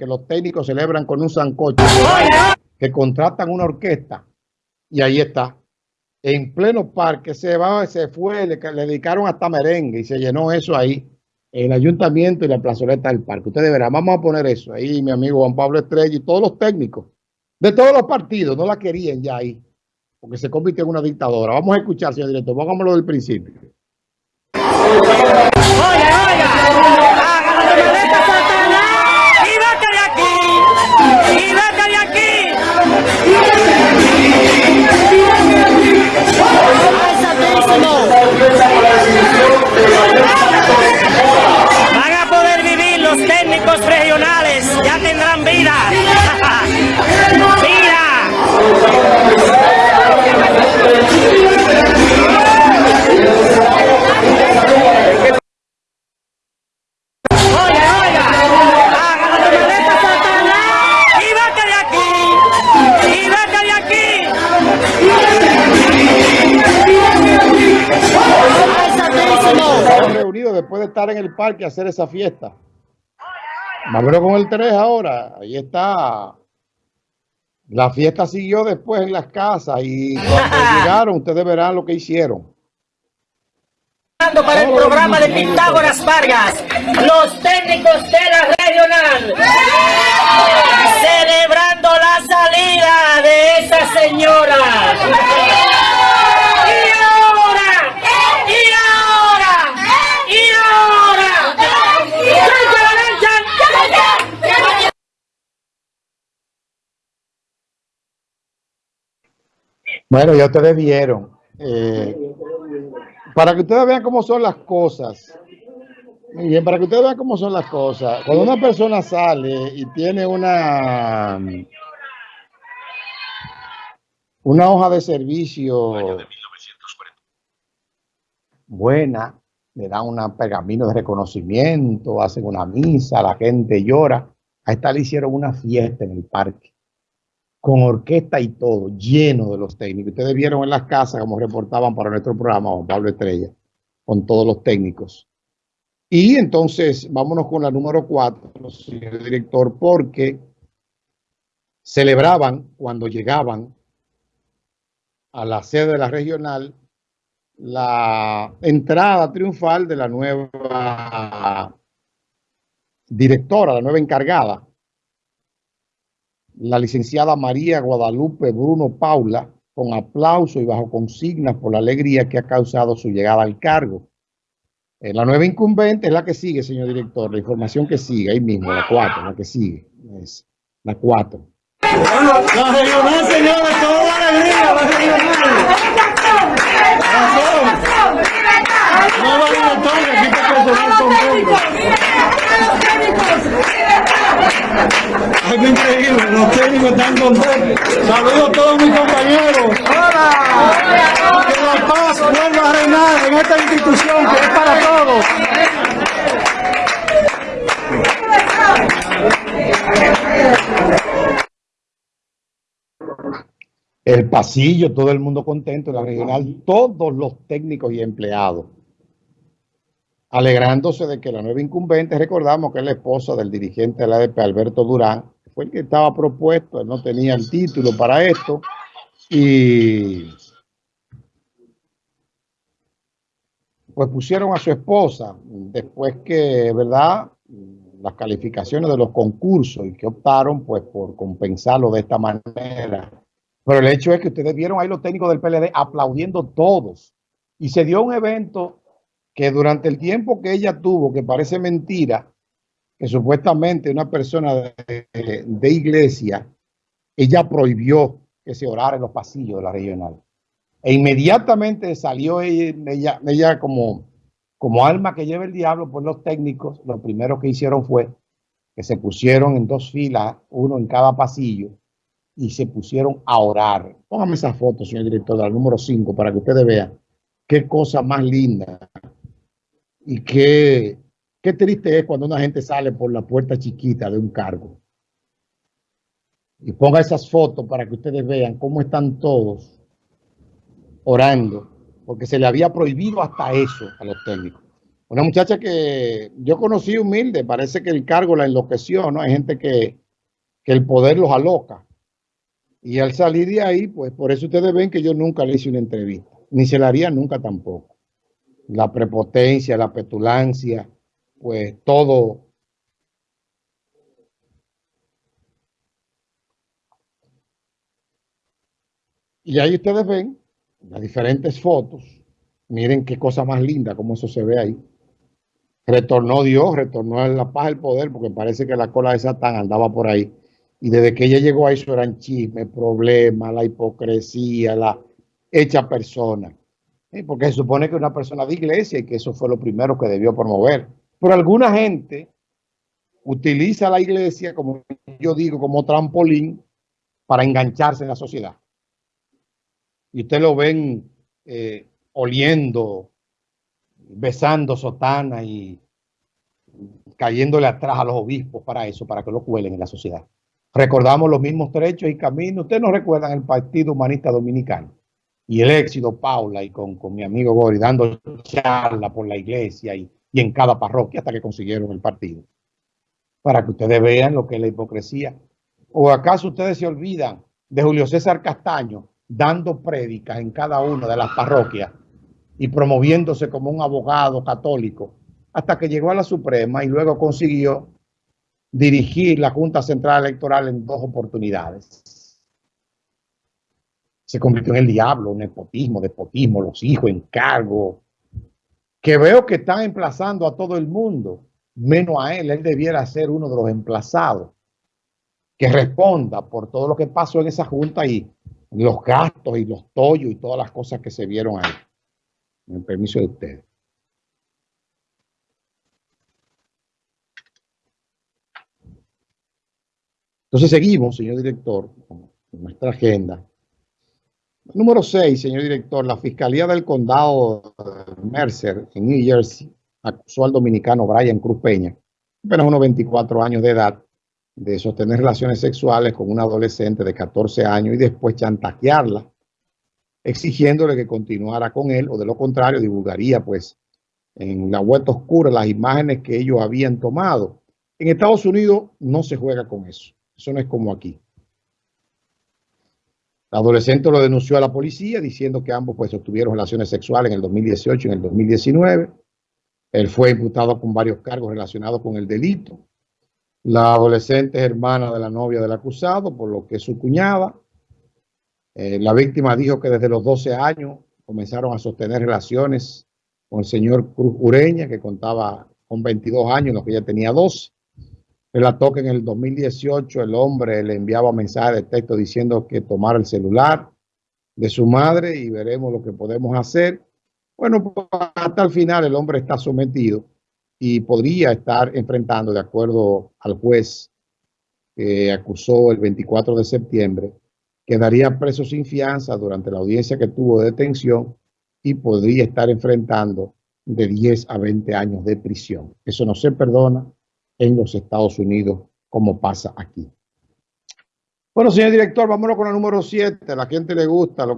que los técnicos celebran con un sancocho, que contratan una orquesta y ahí está. En pleno parque se va, se fue, le, dedicaron hasta merengue y se llenó eso ahí, el ayuntamiento y la plazoleta del parque. Ustedes verán, vamos a poner eso ahí, mi amigo Juan Pablo Estrella y todos los técnicos de todos los partidos, no la querían ya ahí, porque se convirtió en una dictadora. Vamos a escuchar, señor director, pongámoslo del principio. Después de estar en el parque a hacer esa fiesta. Vámonos con el 3 ahora. Ahí está. La fiesta siguió después en las casas y cuando llegaron ustedes verán lo que hicieron. Para el programa de Pitágoras Vargas, los técnicos de la regional, celebrando la salida de esa señora. Bueno, ya ustedes vieron. Eh, para que ustedes vean cómo son las cosas. bien, para que ustedes vean cómo son las cosas. Cuando una persona sale y tiene una una hoja de servicio buena, le dan un pergamino de reconocimiento, hacen una misa, la gente llora. A esta le hicieron una fiesta en el parque con orquesta y todo, lleno de los técnicos. Ustedes vieron en las casas como reportaban para nuestro programa Juan Pablo Estrella, con todos los técnicos. Y entonces, vámonos con la número cuatro, señor director, porque celebraban cuando llegaban a la sede de la regional la entrada triunfal de la nueva directora, la nueva encargada la licenciada María Guadalupe Bruno Paula, con aplauso y bajo consignas por la alegría que ha causado su llegada al cargo. Eh, la nueva incumbente es la que sigue, señor director, la información que sigue, ahí mismo, la cuatro, la que sigue, es la cuatro. la regional, señores, toda la alegría, la regional. No aquí técnicos están contentos. Saludos a todos mis compañeros. ¡Hola! Que la paz vuelva a reinar en esta institución que es para todos. El pasillo, todo el mundo contento, la regional, todos los técnicos y empleados alegrándose de que la nueva incumbente, recordamos que es la esposa del dirigente de la ADP, Alberto Durán, fue el que estaba propuesto, él no tenía el título para esto, y pues pusieron a su esposa, después que, ¿verdad?, las calificaciones de los concursos y que optaron pues por compensarlo de esta manera. Pero el hecho es que ustedes vieron ahí los técnicos del PLD aplaudiendo todos. Y se dio un evento que durante el tiempo que ella tuvo, que parece mentira, que supuestamente una persona de, iglesia, ella prohibió que se orara en los pasillos de la regional. E inmediatamente salió ella, ella, como, como alma que lleva el diablo por los técnicos, lo primero que hicieron fue que se pusieron en dos filas, uno en cada pasillo, y se pusieron a orar. Póngame esa foto, señor director, del número 5, para que ustedes vean qué cosa más linda y qué, qué triste es cuando una gente sale por la puerta chiquita de un cargo. Y ponga esas fotos para que ustedes vean cómo están todos orando, porque se le había prohibido hasta eso a los técnicos. Una muchacha que yo conocí humilde, parece que el cargo la enloqueció, ¿no? Hay gente que, que el poder los aloca. Y al salir de ahí, pues por eso ustedes ven que yo nunca le hice una entrevista, ni se la haría nunca tampoco. La prepotencia, la petulancia, pues todo. Y ahí ustedes ven las diferentes fotos. Miren qué cosa más linda, como eso se ve ahí. Retornó Dios, retornó la paz el poder, porque parece que la cola de Satán andaba por ahí. Y desde que ella llegó a eso eran chismes, problemas, la hipocresía, la hecha persona. Porque se supone que una persona de iglesia y que eso fue lo primero que debió promover. Pero alguna gente utiliza la iglesia, como yo digo, como trampolín para engancharse en la sociedad. Y usted lo ven eh, oliendo, besando sotana y cayéndole atrás a los obispos para eso, para que lo cuelen en la sociedad. Recordamos los mismos trechos y caminos. Ustedes no recuerdan el Partido Humanista Dominicano y el éxito Paula y con, mi amigo Gori dando charla por la iglesia y, y en cada parroquia hasta que consiguieron el partido. Para que ustedes vean lo que es la hipocresía. ¿O acaso ustedes se olvidan de Julio César Castaño dando prédicas en cada una de las parroquias y promoviéndose como un abogado católico hasta que llegó a la Suprema y luego consiguió dirigir la Junta Central Electoral en dos oportunidades. Se convirtió en el diablo, nepotismo, despotismo, los hijos, encargo, que veo que están emplazando a todo el mundo, menos a él. Él debiera ser uno de los emplazados que responda por todo lo que pasó en esa junta y los gastos y los tollos y todas las cosas que se vieron ahí. Con permiso de ustedes. Entonces seguimos, señor director, con nuestra agenda. Número 6, señor director, la Fiscalía del Condado Mercer, en New Jersey, acusó al dominicano Brian Cruz Peña, apenas unos 24 años de edad, de sostener relaciones sexuales con una adolescente de 14 años y después chantajearla, exigiéndole que continuara con él o de lo contrario divulgaría pues en la vuelta oscura las imágenes que ellos habían tomado. En Estados Unidos no se juega con eso. Eso no es como aquí. La adolescente lo denunció a la policía diciendo que ambos pues tuvieron relaciones sexuales en el 2018 y en el 2019. Él fue imputado con varios cargos relacionados con el delito. La adolescente es hermana de la novia del acusado, por lo que es su cuñada. Eh, la víctima dijo que desde los 12 años comenzaron a sostener relaciones con el señor Cruz Ureña, que contaba con 22 años, lo que ella tenía 12. Relató que en el 2018 el hombre le enviaba mensajes de texto diciendo que tomara el celular de su madre y veremos lo que podemos hacer. Bueno, pues, hasta el final el hombre está sometido y podría estar enfrentando, de acuerdo al juez que acusó el 24 de septiembre, quedaría preso sin fianza durante la audiencia que tuvo de detención y podría estar enfrentando de 10 a 20 años de prisión. Eso no se perdona en los Estados Unidos, como pasa aquí. Bueno, señor director, vámonos con el número 7. A la gente le gusta lo